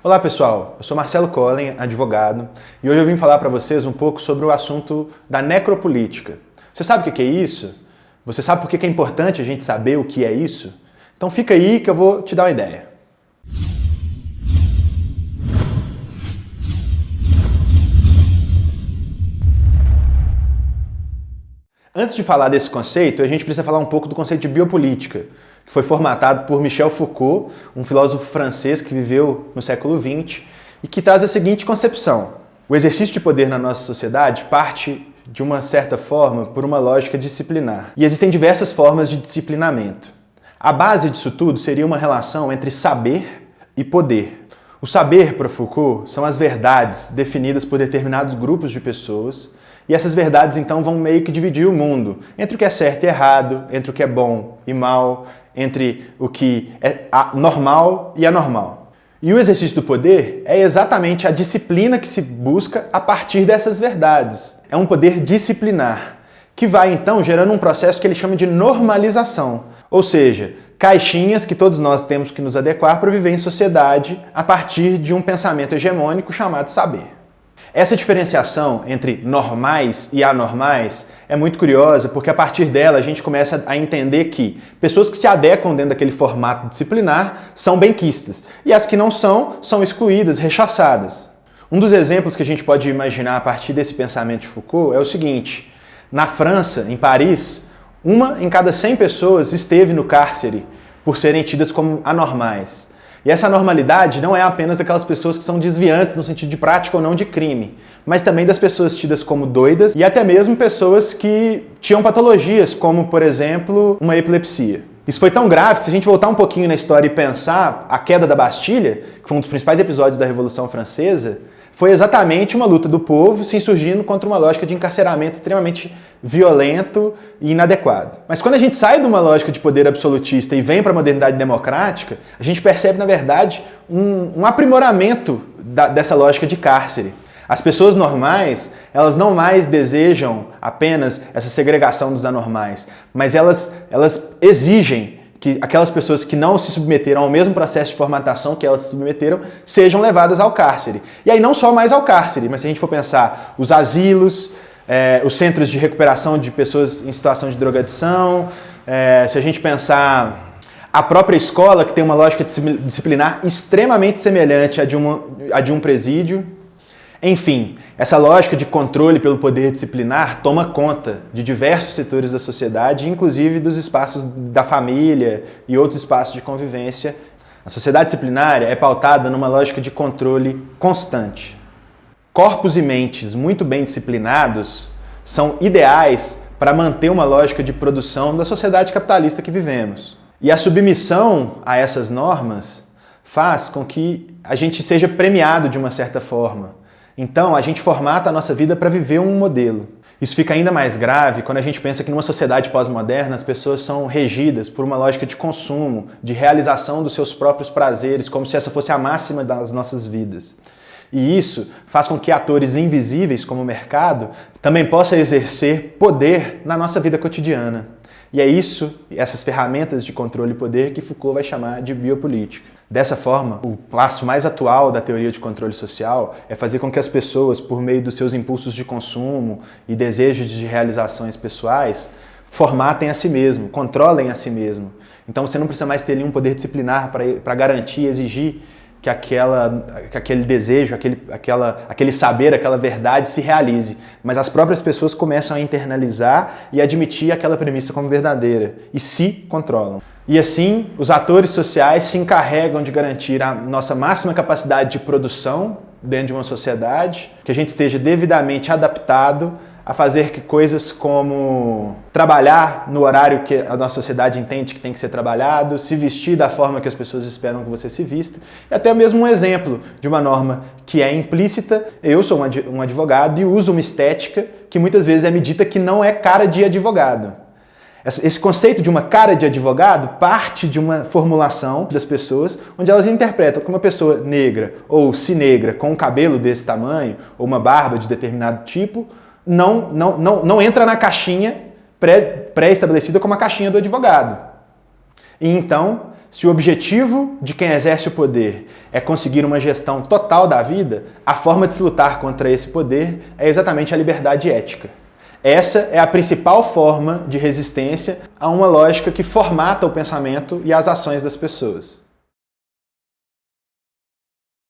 Olá pessoal, eu sou Marcelo Collen, advogado, e hoje eu vim falar para vocês um pouco sobre o assunto da necropolítica. Você sabe o que é isso? Você sabe por que é importante a gente saber o que é isso? Então fica aí que eu vou te dar uma ideia. Antes de falar desse conceito, a gente precisa falar um pouco do conceito de biopolítica, que foi formatado por Michel Foucault, um filósofo francês que viveu no século XX e que traz a seguinte concepção. O exercício de poder na nossa sociedade parte, de uma certa forma, por uma lógica disciplinar. E existem diversas formas de disciplinamento. A base disso tudo seria uma relação entre saber e poder. O saber, para Foucault, são as verdades definidas por determinados grupos de pessoas e essas verdades, então, vão meio que dividir o mundo entre o que é certo e errado, entre o que é bom e mal, entre o que é normal e anormal. E o exercício do poder é exatamente a disciplina que se busca a partir dessas verdades. É um poder disciplinar, que vai, então, gerando um processo que ele chama de normalização. Ou seja, caixinhas que todos nós temos que nos adequar para viver em sociedade a partir de um pensamento hegemônico chamado saber. Essa diferenciação entre normais e anormais é muito curiosa porque a partir dela a gente começa a entender que pessoas que se adequam dentro daquele formato disciplinar são benquistas e as que não são, são excluídas, rechaçadas. Um dos exemplos que a gente pode imaginar a partir desse pensamento de Foucault é o seguinte, na França, em Paris, uma em cada 100 pessoas esteve no cárcere por serem tidas como anormais. E essa normalidade não é apenas daquelas pessoas que são desviantes no sentido de prática ou não de crime, mas também das pessoas tidas como doidas e até mesmo pessoas que tinham patologias, como, por exemplo, uma epilepsia. Isso foi tão grave que se a gente voltar um pouquinho na história e pensar a queda da Bastilha, que foi um dos principais episódios da Revolução Francesa, foi exatamente uma luta do povo se insurgindo contra uma lógica de encarceramento extremamente violento e inadequado. Mas quando a gente sai de uma lógica de poder absolutista e vem para a modernidade democrática, a gente percebe, na verdade, um, um aprimoramento da, dessa lógica de cárcere. As pessoas normais, elas não mais desejam apenas essa segregação dos anormais, mas elas, elas exigem que aquelas pessoas que não se submeteram ao mesmo processo de formatação que elas se submeteram sejam levadas ao cárcere. E aí não só mais ao cárcere, mas se a gente for pensar os asilos, é, os centros de recuperação de pessoas em situação de drogadição, é, se a gente pensar a própria escola, que tem uma lógica disciplinar extremamente semelhante à de, uma, à de um presídio, enfim, essa lógica de controle pelo poder disciplinar toma conta de diversos setores da sociedade, inclusive dos espaços da família e outros espaços de convivência. A sociedade disciplinária é pautada numa lógica de controle constante. Corpos e mentes muito bem disciplinados são ideais para manter uma lógica de produção da sociedade capitalista que vivemos. E a submissão a essas normas faz com que a gente seja premiado de uma certa forma. Então, a gente formata a nossa vida para viver um modelo. Isso fica ainda mais grave quando a gente pensa que numa sociedade pós-moderna as pessoas são regidas por uma lógica de consumo, de realização dos seus próprios prazeres, como se essa fosse a máxima das nossas vidas. E isso faz com que atores invisíveis, como o mercado, também possam exercer poder na nossa vida cotidiana. E é isso, essas ferramentas de controle e poder que Foucault vai chamar de biopolítica. Dessa forma, o passo mais atual da teoria de controle social é fazer com que as pessoas, por meio dos seus impulsos de consumo e desejos de realizações pessoais, formatem a si mesmo, controlem a si mesmo. Então você não precisa mais ter nenhum poder disciplinar para garantir, exigir que, aquela, que aquele desejo, aquele, aquela, aquele saber, aquela verdade se realize. Mas as próprias pessoas começam a internalizar e admitir aquela premissa como verdadeira e se controlam. E assim, os atores sociais se encarregam de garantir a nossa máxima capacidade de produção dentro de uma sociedade, que a gente esteja devidamente adaptado a fazer que coisas como trabalhar no horário que a nossa sociedade entende que tem que ser trabalhado, se vestir da forma que as pessoas esperam que você se vista, e até mesmo um exemplo de uma norma que é implícita. Eu sou um advogado e uso uma estética que muitas vezes é medida que não é cara de advogado. Esse conceito de uma cara de advogado parte de uma formulação das pessoas onde elas interpretam que uma pessoa negra ou se negra com um cabelo desse tamanho ou uma barba de determinado tipo não, não, não, não entra na caixinha pré-estabelecida pré como a caixinha do advogado. E então, se o objetivo de quem exerce o poder é conseguir uma gestão total da vida, a forma de se lutar contra esse poder é exatamente a liberdade ética. Essa é a principal forma de resistência a uma lógica que formata o pensamento e as ações das pessoas.